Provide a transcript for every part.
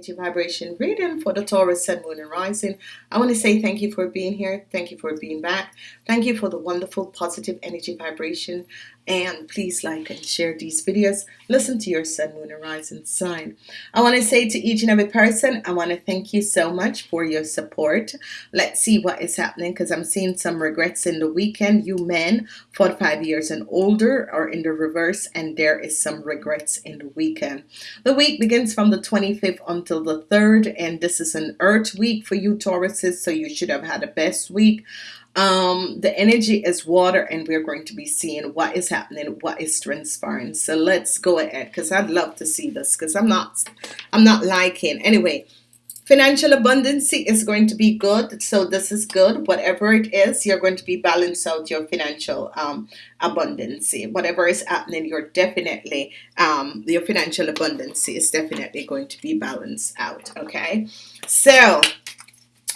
energy vibration reading for the Taurus Sun, Moon, and Rising. I want to say thank you for being here. Thank you for being back. Thank you for the wonderful positive energy vibration. And please like and share these videos. Listen to your Sun, Moon, and Rising sign. I want to say to each and every person, I want to thank you so much for your support. Let's see what is happening because I'm seeing some regrets in the weekend. You men, 45 years and older, are in the reverse, and there is some regrets in the weekend. The week begins from the 25th until the 3rd, and this is an Earth week for you, Tauruses, so you should have had a best week um the energy is water and we're going to be seeing what is happening what is transpiring. So let's go ahead because I'd love to see this because I'm not I'm not liking anyway financial abundance is going to be good so this is good. Whatever it is you're going to be balance out your financial um, abundance whatever is happening you're definitely um, your financial abundance is definitely going to be balanced out okay? So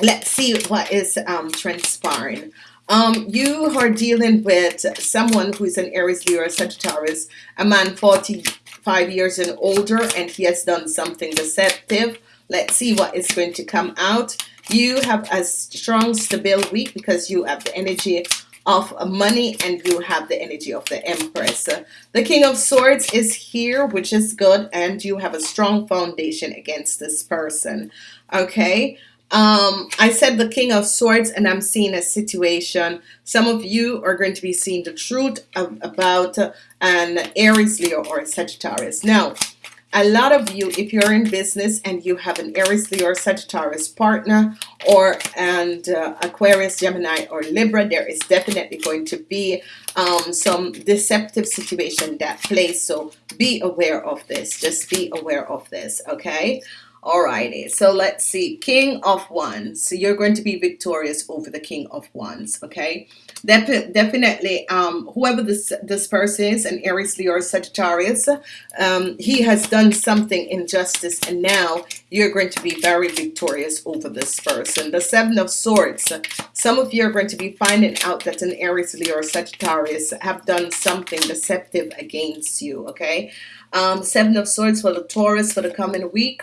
let's see what is um, transpiring. Um, you are dealing with someone who is an Aries Leo Sagittarius a man 45 years and older and he has done something deceptive. Let's see what is going to come out. You have a strong stable week because you have the energy of money and you have the energy of the Empress. The King of Swords is here which is good and you have a strong foundation against this person. Okay um, I said the King of Swords and I'm seeing a situation. Some of you are going to be seeing the truth of, about an Aries Leo or a Sagittarius. Now a lot of you if you're in business and you have an Aries Leo or Sagittarius partner or and uh, Aquarius Gemini or Libra there is definitely going to be um, some deceptive situation that plays so be aware of this. Just be aware of this okay Alrighty, so let's see. King of Wands. So you're going to be victorious over the King of Wands. Okay, Def definitely. Um, whoever this this person is, an Aries, Leo, or Sagittarius, um, he has done something injustice, and now you're going to be very victorious over this person. The Seven of Swords. Some of you are going to be finding out that an Aries, Leo, or Sagittarius have done something deceptive against you. Okay, um, Seven of Swords for the Taurus for the coming week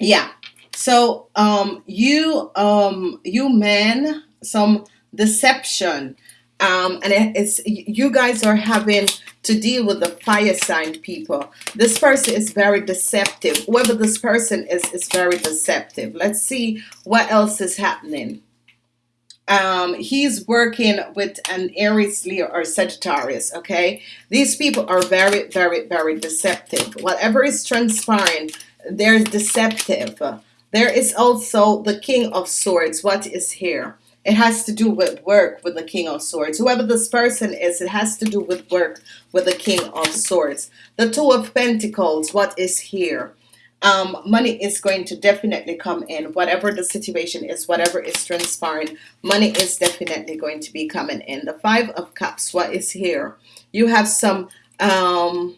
yeah. So um you um you men some deception. Um and it's you guys are having to deal with the fire sign people. This person is very deceptive. Whoever this person is is very deceptive. Let's see what else is happening. Um, he's working with an Aries Leo or Sagittarius okay? These people are very very very deceptive. Whatever is transpiring there's deceptive. There is also the King of Swords. What is here? It has to do with work with the King of Swords. Whoever this person is it has to do with work with the King of Swords. The Two of Pentacles. What is here? Um, money is going to definitely come in. Whatever the situation is whatever is transpiring money is definitely going to be coming in. The five of cups. What is here? You have some um,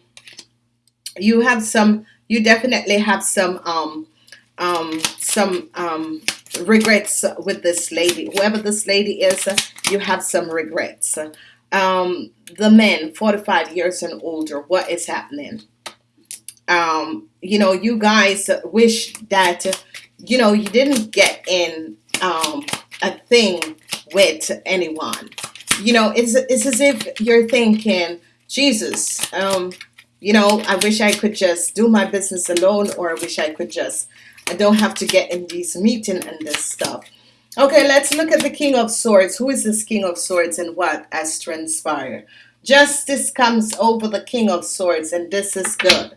you have some you definitely have some um, um, some um, regrets with this lady. Whoever this lady is you have some regrets. Um, the men 45 years and older what is happening? Um, you know you guys wish that you know you didn't get in um, a thing with anyone. You know it's, it's as if you're thinking Jesus um, you know I wish I could just do my business alone or I wish I could just I don't have to get in these meeting and this stuff. Okay let's look at the King of Swords. Who is this King of Swords and what has transpired? Justice comes over the King of Swords and this is good.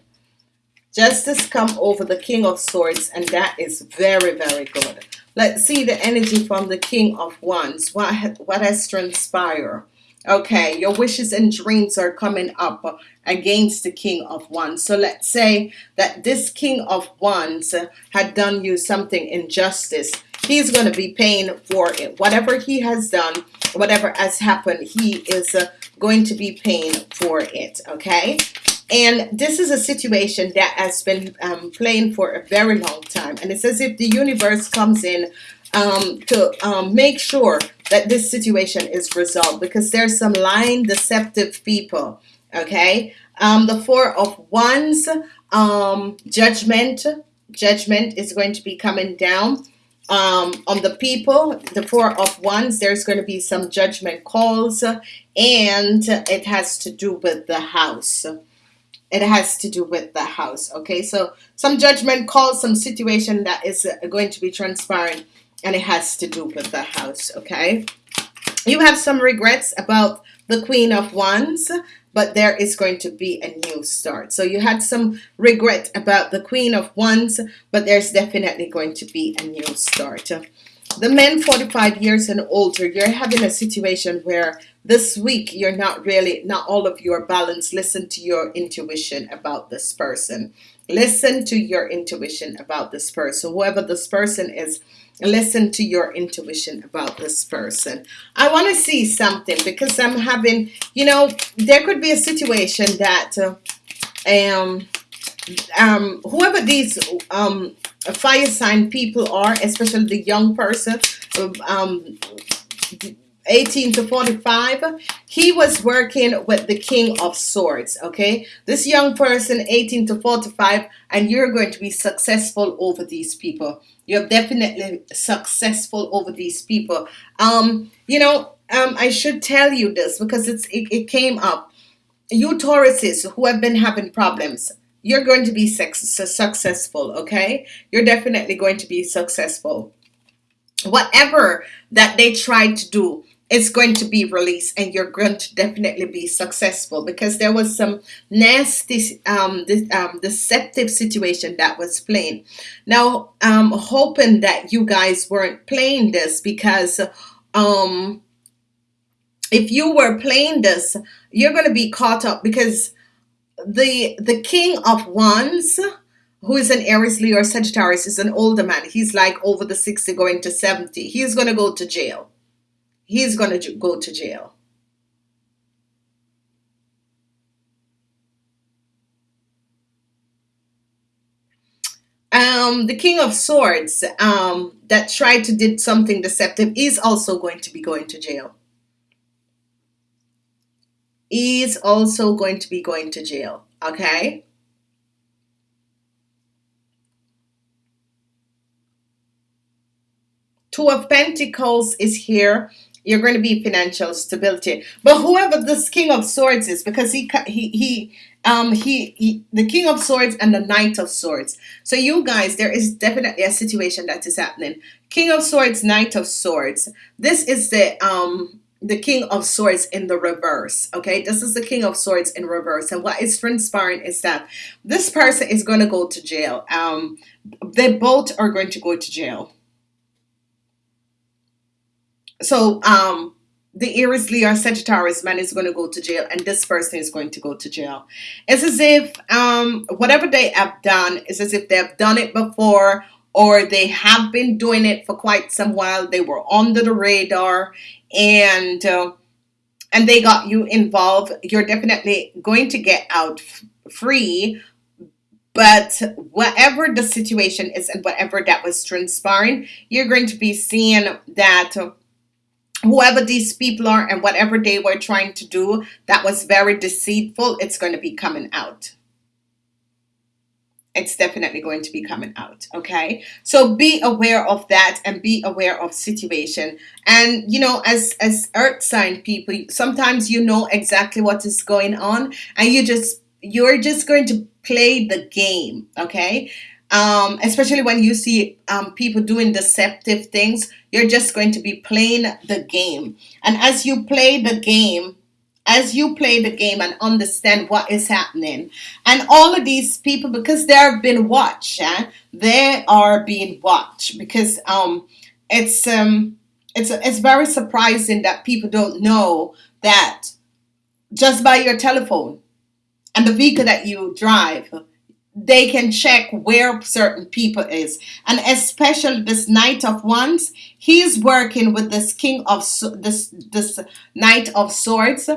Justice come over the King of Swords and that is very very good. Let's see the energy from the King of Wands. What what has transpired okay your wishes and dreams are coming up against the king of wands. So let's say that this king of wands had done you something injustice. He's going to be paying for it. Whatever he has done whatever has happened he is uh, going to be paying for it okay? And this is a situation that has been um, playing for a very long time. And it's as if the universe comes in um, to um, make sure that this situation is resolved because there's some lying deceptive people okay um, the four of wands um, judgment judgment is going to be coming down um, on the people. The Four of Wands, there's going to be some judgment calls, and it has to do with the house. It has to do with the house. Okay, so some judgment calls, some situation that is going to be transparent, and it has to do with the house. Okay, you have some regrets about the Queen of Wands but there is going to be a new start. So you had some regret about the Queen of Wands, but there's definitely going to be a new start. The men 45 years and older, you're having a situation where this week you're not really, not all of your balance. Listen to your intuition about this person. Listen to your intuition about this person. Whoever this person is, listen to your intuition about this person. I want to see something because I'm having you know there could be a situation that uh, um um whoever these um fire sign people are especially the young person um 18 to 45 he was working with the king of swords okay? This young person 18 to 45 and you're going to be successful over these people. You're definitely successful over these people. Um you know um I should tell you this because it's it, it came up. You Tauruses who have been having problems you're going to be successful okay? You're definitely going to be successful. Whatever that they tried to do it's going to be released and you're going to definitely be successful because there was some nasty um, um, deceptive situation that was playing. Now I'm hoping that you guys weren't playing this because um, if you were playing this you're going to be caught up because the the king of wands who is an Aries Leo or Sagittarius is an older man. He's like over the 60 going to 70 he's going to go to jail he's going to go to jail. Um, the King of Swords um, that tried to did something deceptive is also going to be going to jail. Is also going to be going to jail. Okay. Two of Pentacles is here you're going to be financial stability. But whoever this King of Swords is, because he he he um he, he the King of Swords and the Knight of Swords. So you guys, there is definitely a situation that is happening. King of Swords, Knight of Swords. This is the um the King of Swords in the reverse. Okay, this is the King of Swords in reverse, and what is transpiring is that this person is going to go to jail. Um, they both are going to go to jail so um the Aries Leo Sagittarius man is going to go to jail and this person is going to go to jail. It's as if um, whatever they have done is as if they've done it before or they have been doing it for quite some while. They were under the radar and uh, and they got you involved. You're definitely going to get out free but whatever the situation is and whatever that was transpiring, you're going to be seeing that whoever these people are and whatever they were trying to do that was very deceitful it's going to be coming out. It's definitely going to be coming out okay? So be aware of that and be aware of situation. And you know as as earth sign people sometimes you know exactly what is going on and you just you're just going to play the game okay um, especially when you see um, people doing deceptive things, you're just going to be playing the game. And as you play the game, as you play the game and understand what is happening, and all of these people, because they have been watched, eh, they are being watched because um, it's um, it's it's very surprising that people don't know that just by your telephone and the vehicle that you drive they can check where certain people is. And especially this knight of wands he's working with this king of this this knight of swords.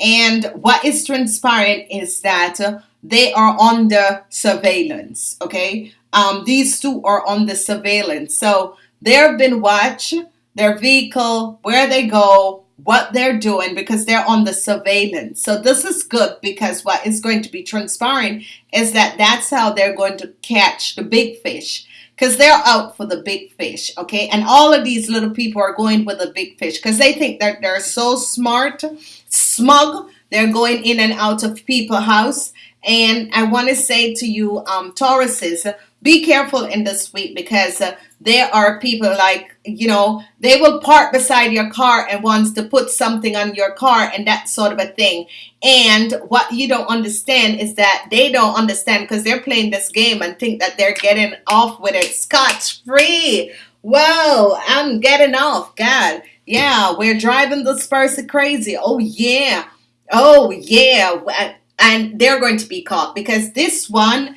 And what is transpiring is that they are under surveillance okay? Um these two are on the surveillance. So they've been watched their vehicle where they go what they're doing because they're on the surveillance. So this is good because what is going to be transpiring is that that's how they're going to catch the big fish because they're out for the big fish, okay? And all of these little people are going with the big fish because they think that they're so smart, smug. They're going in and out of people's house. And I want to say to you, um, Tauruses, be careful in this week because uh, there are people like you know they will park beside your car and wants to put something on your car and that sort of a thing. And what you don't understand is that they don't understand because they're playing this game and think that they're getting off with it scotch free whoa i'm getting off god. Yeah we're driving this person crazy. Oh yeah. Oh yeah. And they're going to be caught because this one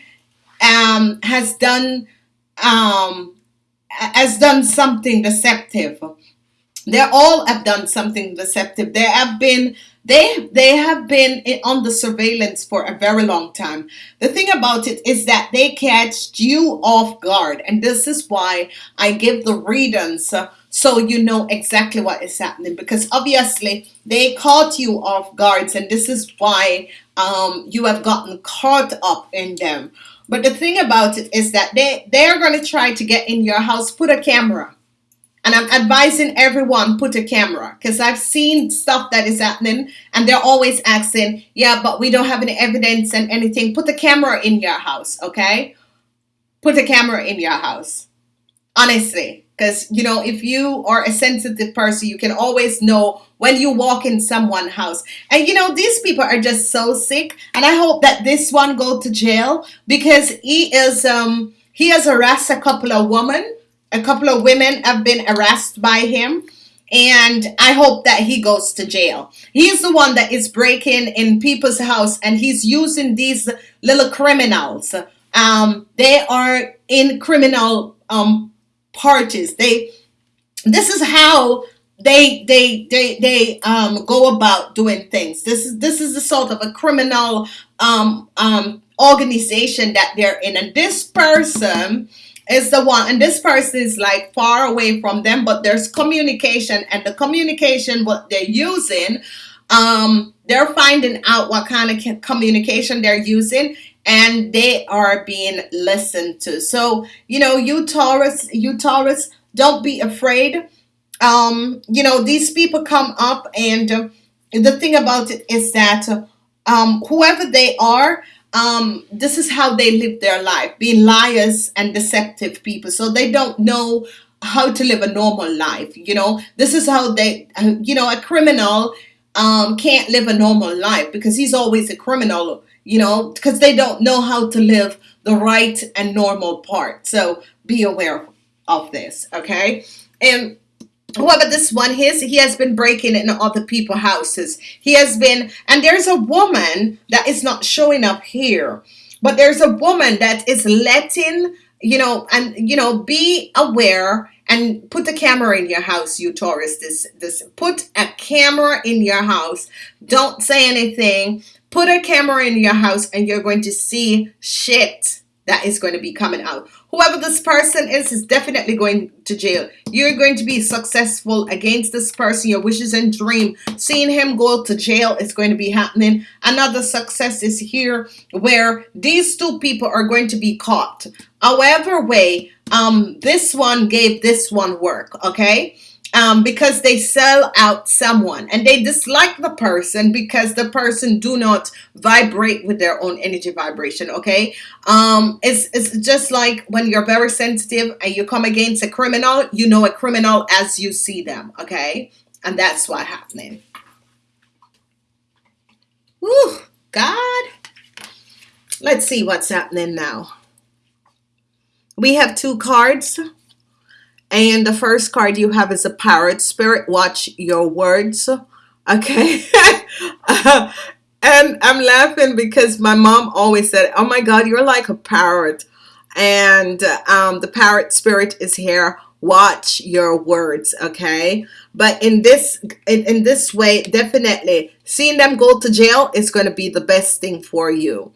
um, has done um, has done something deceptive. They all have done something deceptive. They have been they they have been on the surveillance for a very long time. The thing about it is that they catch you off guard, and this is why I give the readings uh, so you know exactly what is happening. Because obviously they caught you off guards, and this is why um, you have gotten caught up in them. But the thing about it is that they, they're going to try to get in your house, put a camera. And I'm advising everyone put a camera because I've seen stuff that is happening and they're always asking, yeah, but we don't have any evidence and anything. Put a camera in your house, okay? Put a camera in your house. Honestly, because you know, if you are a sensitive person, you can always know when you walk in someone's house. And you know, these people are just so sick. And I hope that this one go to jail because he is um he has harassed a couple of women. A couple of women have been harassed by him. And I hope that he goes to jail. He's the one that is breaking in people's house and he's using these little criminals. Um, they are in criminal um parties. They this is how they they they they um go about doing things this is this is the sort of a criminal um um organization that they're in and this person is the one and this person is like far away from them but there's communication and the communication what they're using um they're finding out what kind of communication they're using and they are being listened to so you know you taurus you taurus don't be afraid um, you know, these people come up, and uh, the thing about it is that um, whoever they are, um, this is how they live their life, being liars and deceptive people. So they don't know how to live a normal life. You know, this is how they, you know, a criminal um, can't live a normal life because he's always a criminal. You know, because they don't know how to live the right and normal part. So be aware of this, okay? And However, this one, his he has been breaking in other people's houses. He has been, and there's a woman that is not showing up here, but there's a woman that is letting you know, and you know, be aware and put the camera in your house, you Taurus. This, this, put a camera in your house. Don't say anything. Put a camera in your house, and you're going to see shit that is going to be coming out. Whoever this person is, is definitely going to jail. You're going to be successful against this person, your wishes and dream. Seeing him go to jail is going to be happening. Another success is here where these two people are going to be caught. However way, um, this one gave this one work, okay? Um, because they sell out someone. And they dislike the person because the person do not vibrate with their own energy vibration okay? Um, it's, it's just like when you're very sensitive and you come against a criminal you know a criminal as you see them okay? And that's what happening. Whew, God. Let's see what's happening now. We have two cards and the first card you have is a parrot spirit. Watch your words okay? Uh, and I'm laughing because my mom always said oh my god you're like a parrot. And um, the parrot spirit is here. Watch your words okay? But in this in, in this way definitely seeing them go to jail is going to be the best thing for you.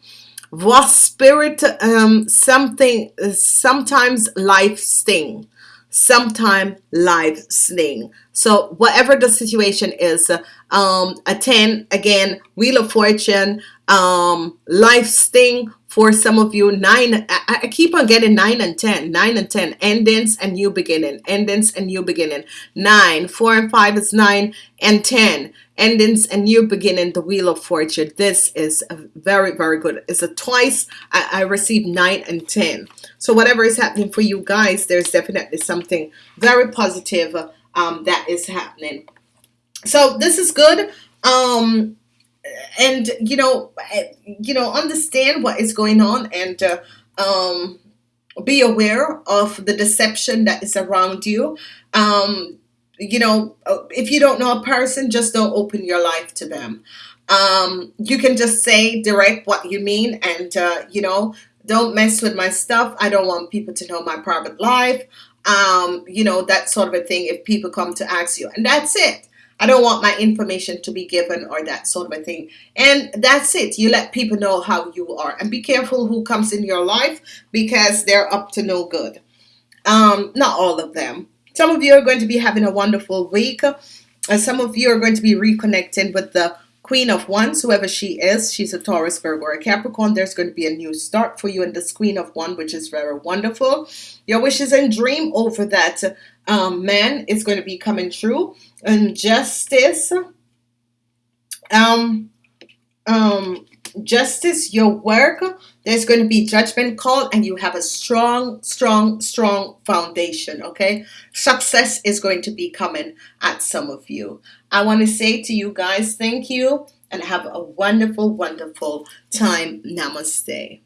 Was spirit um something sometimes life sting sometime live sling. So whatever the situation is, um, a 10, again, Wheel of Fortune, um, life sting for some of you. Nine, I, I keep on getting nine and 10, nine and 10, endings and new beginning, endings and new beginning. Nine, four and five is nine and 10 endings and new beginning the wheel of fortune this is very very good it's a twice I, I received nine and ten so whatever is happening for you guys there's definitely something very positive um, that is happening so this is good um, and you know eh, you know understand what is going on and uh, um, be aware of the deception that is around you. Um, you know uh, if you don't know a person just don't open your life to them. Um, you can just say direct what you mean and uh, you know don't mess with my stuff. I don't want people to know my private life. Um, you know that sort of a thing if people come to ask you. And that's it I don't want my information to be given or that sort of a thing. And that's it. You let people know how you are. And be careful who comes in your life because they're up to no good. Um, not all of them. Some of you are going to be having a wonderful week. And some of you are going to be reconnecting with the Queen of Wands, whoever she is. She's a Taurus, Virgo, or Capricorn. There's going to be a new start for you in this Queen of Wands, which is very wonderful. Your wishes and dream over that um, man is going to be coming true. And justice, um, um, justice, your work, there's going to be judgment called and you have a strong, strong, strong foundation, okay? Success is going to be coming at some of you. I want to say to you guys, thank you and have a wonderful, wonderful time. Namaste.